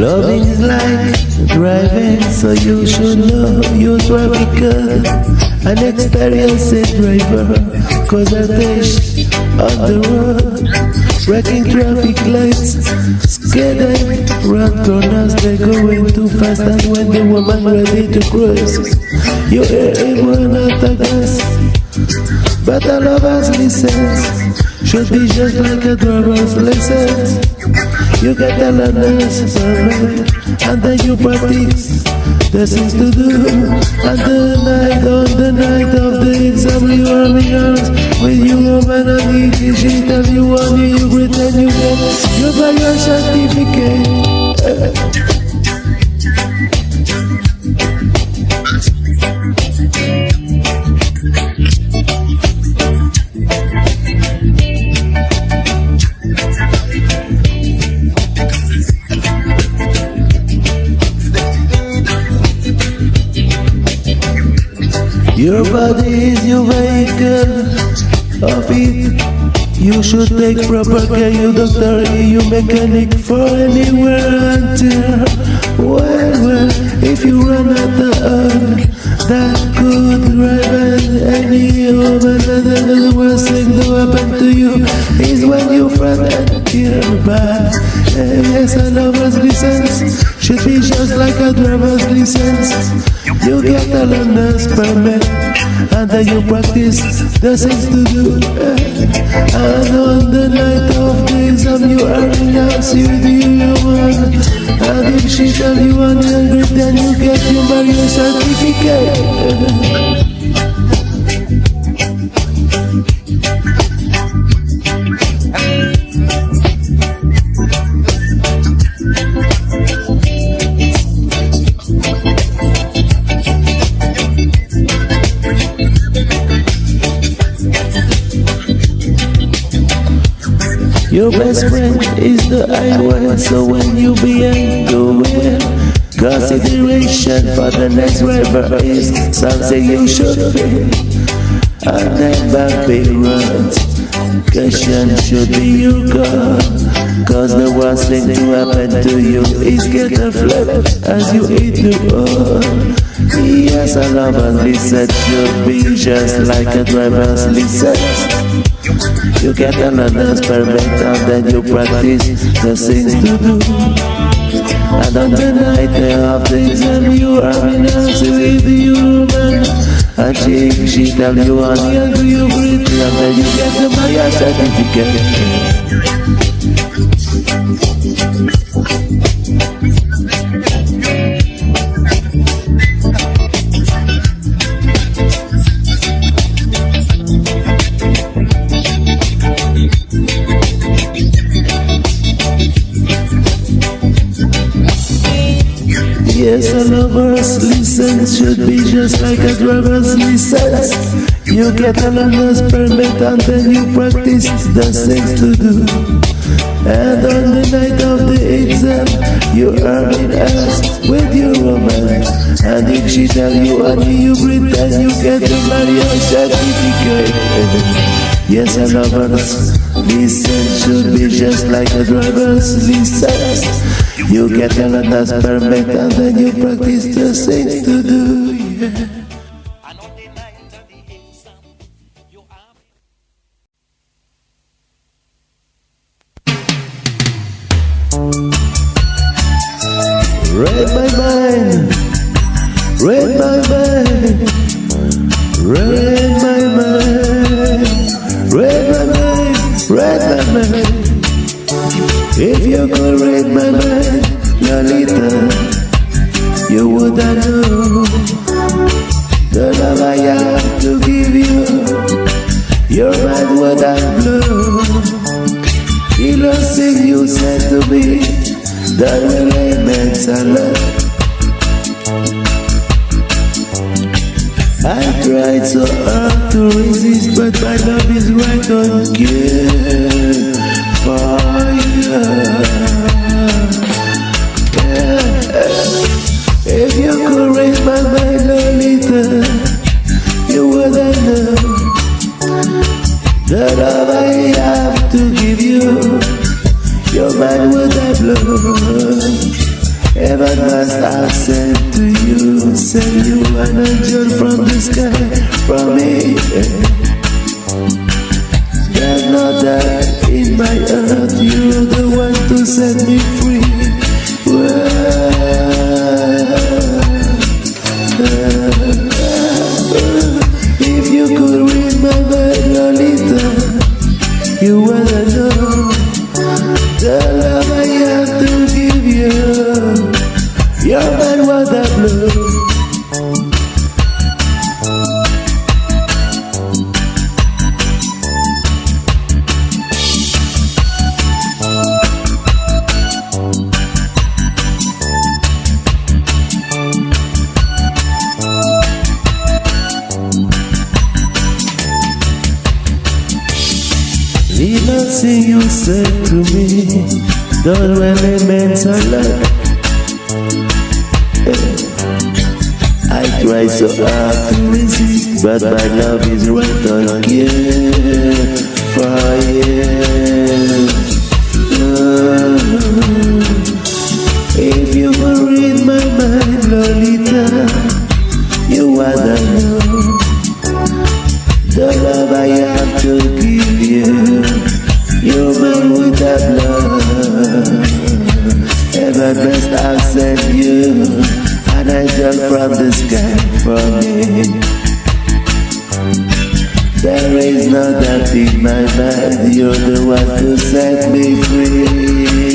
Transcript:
Loving is like driving, so you should know your good. An experienced driver, cause I taste on the road. Wrecking traffic lights, skidding, run corners, they're going too fast. And when the woman ready to cross, you hear him run out of gas. But all of us listens should be just like a driver's license. You get the permit and then you practice the things to do. And the night on the night of the exam you are in arms with your woman and she tell you one you pretend you get your your certificate. Your body is your vehicle of it. You should take proper care, you doctor, you mechanic for anywhere until well, well, if you run out of oil, that could drive any woman. The worst thing to happen to you is when you front and tear back. Yes, a lover's license should be just like a driver's license. You get a learner's permit and then you practice the things to do. And on the night of the exam, you are in house with your one. And if she tell you I'm hungry, then you get your marriage certificate. Your best friend is the highway, so when you begin to win, consideration for the next driver is something you should be. I never be right. Caution should be your goal. Cause the worst thing to happen to you is get a flip as you eat the oil. Yes, a lover's should be just like a driver's license. You get another permit and then you practice the things to do. And on the night of things exam you are in house with the woman. And she, she tell you the do you greet and then you get the Maya certificate. Yes, a lover's license should be just like a driver's license. You get a learner's permit and then you practice the things to do. And on the night of the exam, you are in asked with your woman. And if she tell you honey, you pretend you get the marriage certificate. Yes, a lover's license should be just like a driver's license. You get a learner's permit and then you practice the things to do. Yeah. Read my mind, read my mind, read my mind, read my mind, read my mind. If you could read my mind, Lolita, you would know the love I have to give you. Your mind would have blown. The last thing you said to me that really meant a I tried so hard to resist, but my love is right on for you. Yeah. If you could raise my mind Must have sent to you, send you an angel from the sky, from me. There's no doubt in my heart, you're the one to set me free. The nothing you said to me don't really mean a lot. I try so hard. To resist, but my love is right on you. Oh, if you could read my mind, Lolita, you wanna know There is no doubt in my mind, you're the one to set me free.